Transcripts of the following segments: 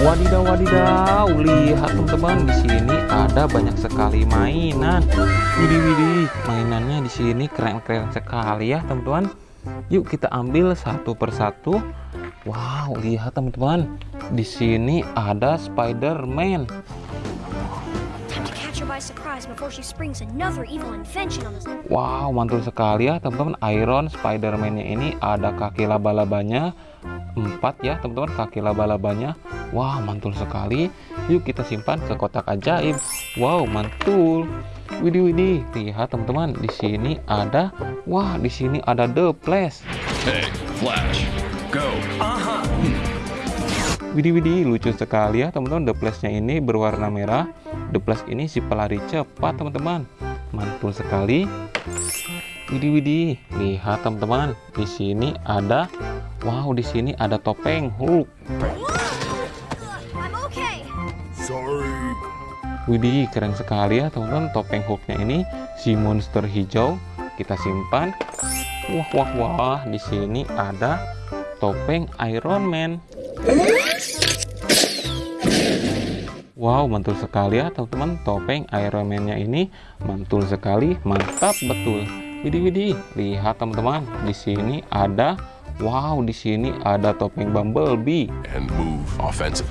Wadidaw, wadidaw, lihat teman-teman di sini ada banyak sekali mainan. Widih, widih, mainannya di sini keren-keren sekali ya teman-teman. Yuk kita ambil satu persatu. Wow, lihat teman-teman, di sini ada Spider-Man. Wow, mantul sekali ya teman-teman. Iron Spider-Man-nya ini ada kaki laba-labanya empat ya teman-teman kaki laba-labanya. Wah, mantul sekali. Yuk kita simpan ke kotak ajaib. Wow, mantul. Widih widih, lihat teman-teman, di sini ada wah, di sini ada The Flash. Hey, Flash, go. Aha. Widih widih, lucu sekali ya teman-teman. The Flash-nya ini berwarna merah. The Flash ini si pelari cepat teman-teman. Mantul sekali. Widih widih, lihat teman-teman. Di sini ada wow, di sini ada topeng Hulk. Sorry. Widih, keren sekali ya teman-teman. Topeng Hulknya ini si monster hijau. Kita simpan. Wah wah wah, di sini ada topeng Iron Man. Wow, mantul sekali ya teman-teman. Topeng Iron Man-nya ini mantul sekali, mantap betul. Widih widih, lihat teman-teman. Di sini ada wow, di sini ada topeng Bumblebee. And move offensive.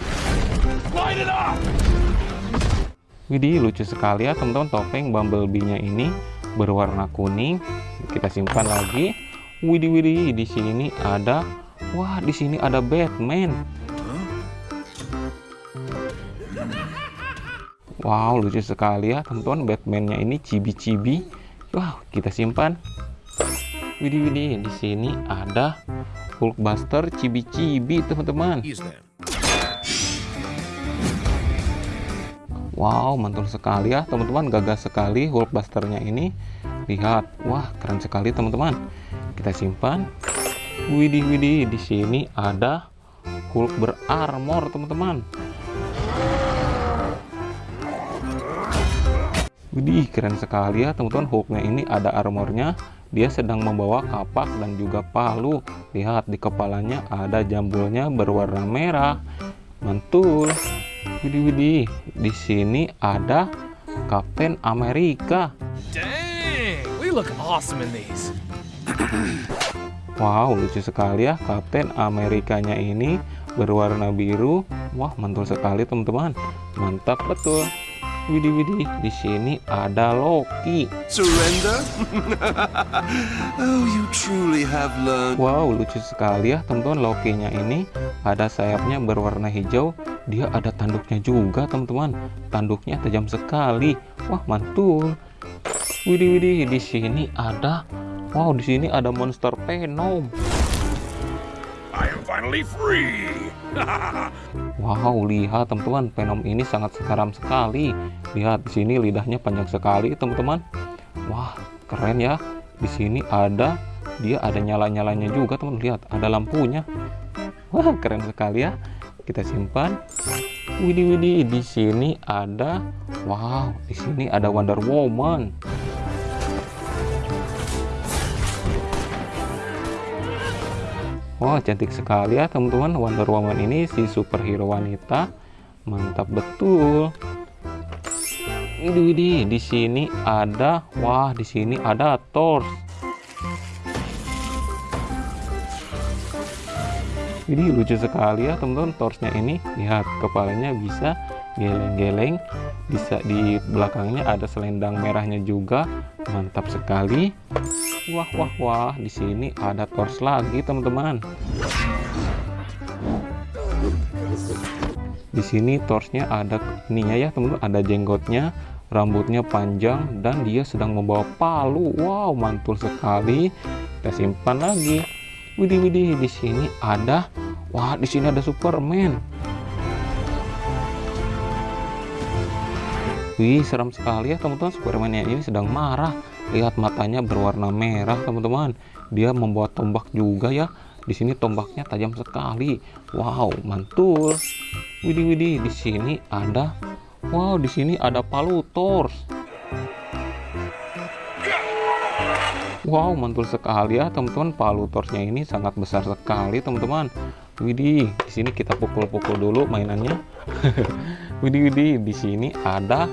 Light it up. Widih, lucu sekali ya teman-teman. Topeng Bumblebee-nya ini berwarna kuning. Kita simpan lagi. Widih widih, di sini ada wah, di sini ada Batman. Wow, lucu sekali ya teman-teman. Batman-nya ini cibi-cibi. Wow, kita simpan. Widih widih, di sini ada Hulkbuster cibi-cibi teman-teman. Wow, mantul sekali ya teman-teman. Gagah sekali Hulkbusternya ini. Lihat, wah keren sekali teman-teman. Kita simpan. Widih widih, di sini ada Hulk berarmor teman-teman. Widih, keren sekali ya teman-teman. Hulknya ini ada armornya. Dia sedang membawa kapak dan juga palu. Lihat di kepalanya ada jambulnya berwarna merah. Mantul. Widih, widih. Di sini ada Kapten Amerika. Dang, we look awesome in these. Wow, lucu sekali ya. Kapten Amerikanya ini berwarna biru. Wah, mantul sekali teman-teman. Mantap betul. Widih widih, di sini ada Loki. Surrender? oh, you truly have learned. Wow, lucu sekali ya teman-teman Loki-nya ini ada sayapnya berwarna hijau. Dia ada tanduknya juga teman-teman. Tanduknya tajam sekali. Wah, mantul. Widih widih, di sini ada Wow, di sini ada monster Venom. I am finally free. wow, lihat teman-teman, Venom ini sangat sekaram sekali. Lihat di sini lidahnya panjang sekali, teman-teman. Wah, keren ya. Di sini ada dia ada nyala-nyalanya juga, teman. Lihat, ada lampunya. Wah, keren sekali ya. Kita simpan. Widih widih, di sini ada wow, di sini ada Wonder Woman. Wow, cantik sekali ya teman-teman. Wonder Woman ini si superhero wanita. Mantap betul. Widih di sini ada wah di sini ada Thor. Ini lucu sekali ya teman-teman. Torsnya ini lihat kepalanya bisa geleng-geleng bisa di belakangnya ada selendang merahnya juga mantap sekali Wah wah wah, di sini ada tors lagi teman-teman. Di sini torsnya ada ininya ya teman-teman, ada jenggotnya, rambutnya panjang dan dia sedang membawa palu. Wow, mantul sekali. Kita simpan lagi. Widih widih, di sini ada wah, di sini ada Superman. Wih, seram sekali ya teman-teman. Superman ini sedang marah. Lihat matanya berwarna merah teman-teman. Dia membawa tombak juga ya. Di sini tombaknya tajam sekali. Wow mantul. Widih widih di sini ada wow di sini ada palu tors wow mantul sekali ya teman-teman. Palu torsnya ini sangat besar sekali teman-teman. Widih, di sini kita pukul-pukul dulu mainannya. widih, widih, di sini ada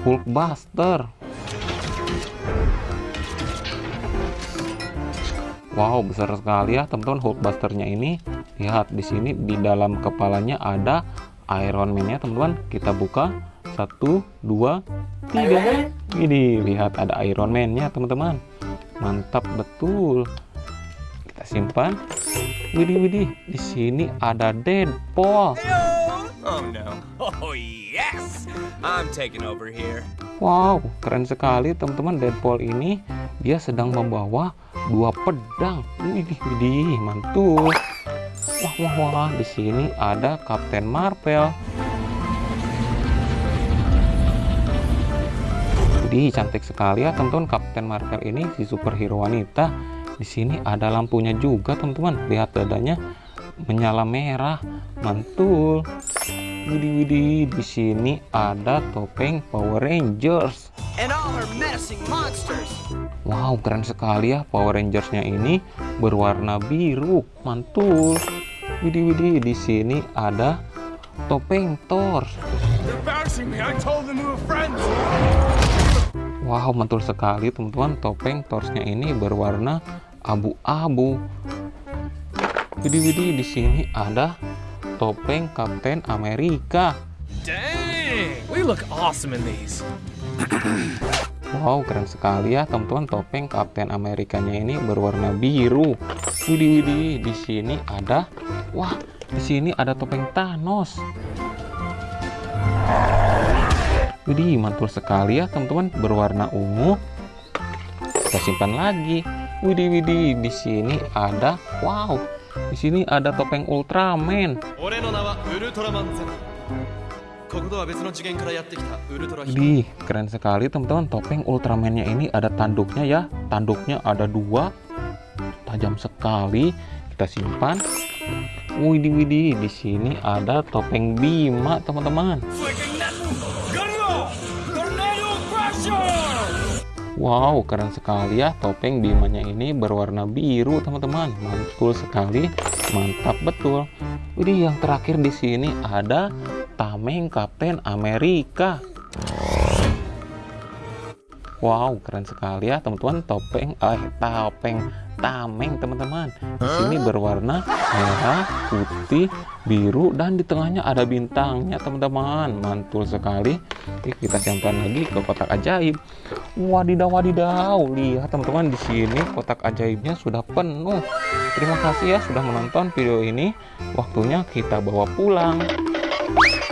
Hulkbuster. Wow, besar sekali ya teman-teman Hulkbusternya ini. Lihat di sini di dalam kepalanya ada Iron Man-nya teman-teman. Kita buka satu, dua, tiga. Ini lihat ada Iron Man-nya teman-teman. Mantap betul. Kita simpan. Widih, widih, di sini ada Deadpool. Oh no. Oh yes! I'm taking over here. Wow, keren sekali teman-teman Deadpool ini. Dia sedang membawa dua pedang. Widih, widih, mantul. Wah, wah, wah, di sini ada Captain Marvel. Widih, cantik sekali ya teman-teman Captain Marvel ini si superhero wanita di sini ada lampunya juga teman-teman. Lihat dadanya menyala merah, mantul. Widih widih, di sini ada topeng Power Rangers. And all her menacing monsters. Wow, keren sekali ya Power Rangersnya ini berwarna biru, mantul. Widih widih, di sini ada topeng Thor. Wow, mantul sekali teman-teman. Topeng Thorsnya ini berwarna abu-abu. Widih widih, di sini ada topeng Kapten Amerika. Dang! We look awesome in these. Wow, keren sekali ya teman-teman. Topeng Kapten Amerikanya ini berwarna biru. Widih widih, di sini ada wah, di sini ada topeng Thanos. Widih, mantul sekali ya teman-teman, berwarna ungu. Kita simpan lagi. Widih widih, di sini ada wow, di sini ada topeng Ultraman. Di keren sekali teman-teman topeng Ultramannya ini ada tanduknya ya. Tanduknya ada dua, tajam sekali. Kita simpan. Widih widih di sini ada topeng Bima teman-teman. Wow, keren sekali ya. Topeng Bimanya ini berwarna biru, teman-teman. Mantul sekali. Mantap betul. Widih, yang terakhir di sini ada tameng Kapten Amerika. Wow, keren sekali ya teman-teman. Topeng, eh, topeng tameng teman-teman. Di sini berwarna merah, putih, biru, dan di tengahnya ada bintangnya teman-teman. Mantul sekali. Oke, kita simpan lagi ke kotak ajaib. Wadidaw, wadidaw. Lihat teman-teman di sini kotak ajaibnya sudah penuh. Terima kasih ya sudah menonton video ini. Waktunya kita bawa pulang.